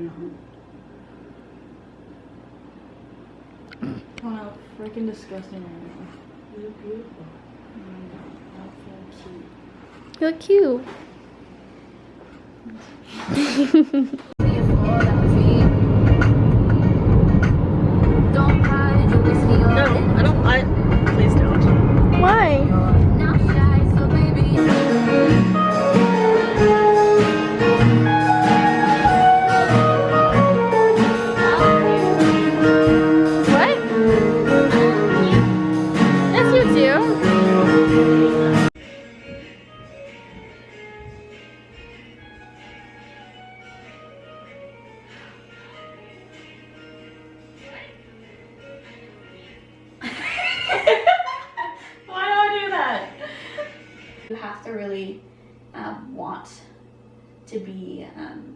Mm. now. Oh, how freaking disgusting I am. You look beautiful. I feel cute. You look cute. Don't hide your whiskey on No, I don't. I please don't. Why? You have to really um, want to be, um,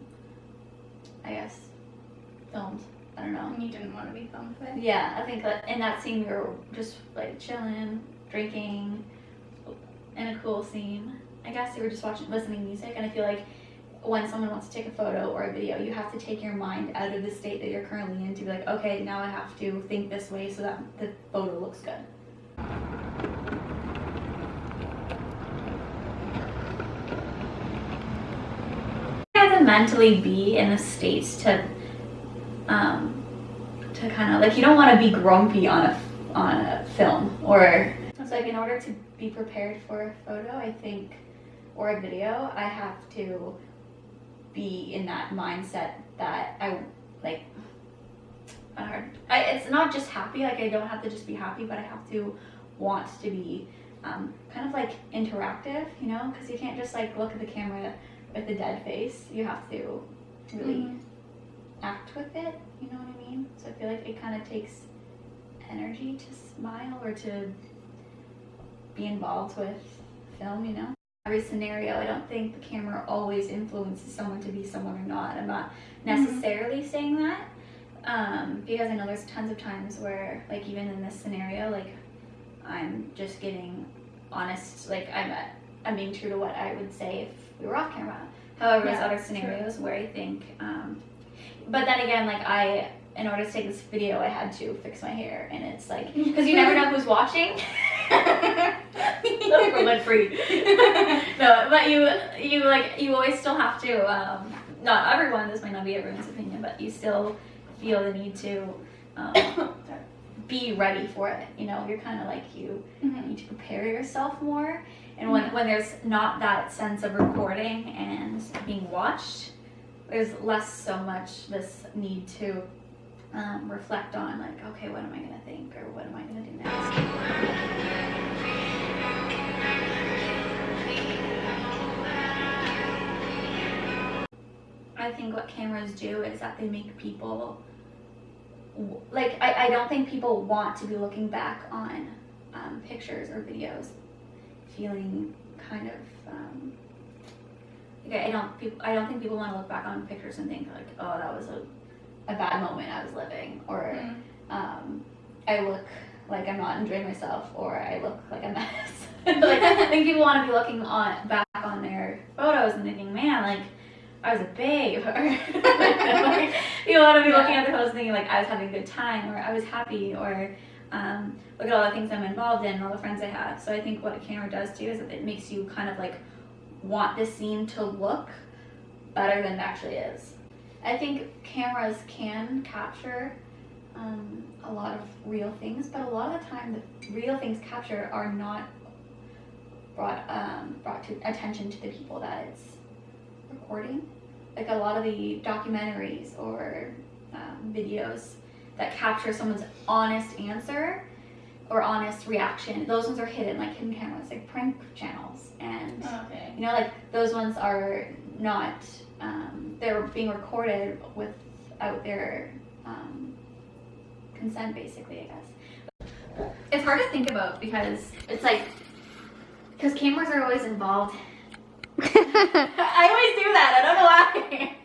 I guess, filmed. I don't know. And you didn't want to be filmed with. Yeah, I think that in that scene we were just like chilling, drinking, in a cool scene. I guess we were just watching, listening to music, and I feel like when someone wants to take a photo or a video, you have to take your mind out of the state that you're currently in to be like, okay, now I have to think this way so that the photo looks good. You have to mentally be in a state to, um, to kind of like you don't want to be grumpy on a on a film or it's like in order to be prepared for a photo, I think, or a video, I have to be in that mindset that I like. Hard. I, it's not just happy. Like I don't have to just be happy, but I have to want to be um, kind of like interactive, you know, because you can't just like look at the camera with a dead face. You have to really act with it. You know what I mean? So I feel like it kind of takes energy to smile or to be involved with film. You know, every scenario. I don't think the camera always influences someone to be someone or not. I'm not necessarily saying that um, because I know there's tons of times where, like, even in this scenario, like, I'm just getting honest. Like, I'm I'm being true to what I would say if we were off camera. However, there's Yeah, other true. scenarios where I think, um, but then again, like I, in order to take this video, I had to fix my hair, and it's like because you never know who's watching. For lead free. no, but you you like you always still have to. Um, not everyone. This might not be everyone's opinion, but you still feel the need to um, be ready for it. You know, you're kind of like you Mhm. need to prepare yourself more. And when, when there's not that sense of recording and being watched, there's less so much this need to um, reflect on, like, okay, what am I going to think or what am I going to do next? I think what cameras do is that they make people like I, I don't think people want to be looking back on um, pictures or videos feeling kind of um, like I don't people I don't think people want to look back on pictures and think like oh that was a, a bad moment I was living or Mm. um, I look like I'm not enjoying myself or I look like a mess like I think people want to be looking on back on their photos and thinking man like I was a babe like, you want to be looking at the and thinking like I was having a good time or I was happy or um, look at all the things I'm involved in and all the friends I have. So I think what a camera does too is it makes you kind of like want the scene to look better than it actually is. I think cameras can capture um, a lot of real things, but a lot of the time the real things captured are not brought um, brought to attention to the people that it's recording. Like a lot of the documentaries or um, videos that capture someone's honest answer or honest reaction, those ones are hidden, like hidden cameras, like prank channels. And, Okay. you know, like those ones are not, um, they're being recorded without their um, consent, basically, I guess. It's hard to think about because it's like, because cameras are always involved. I always do that, I don't know why.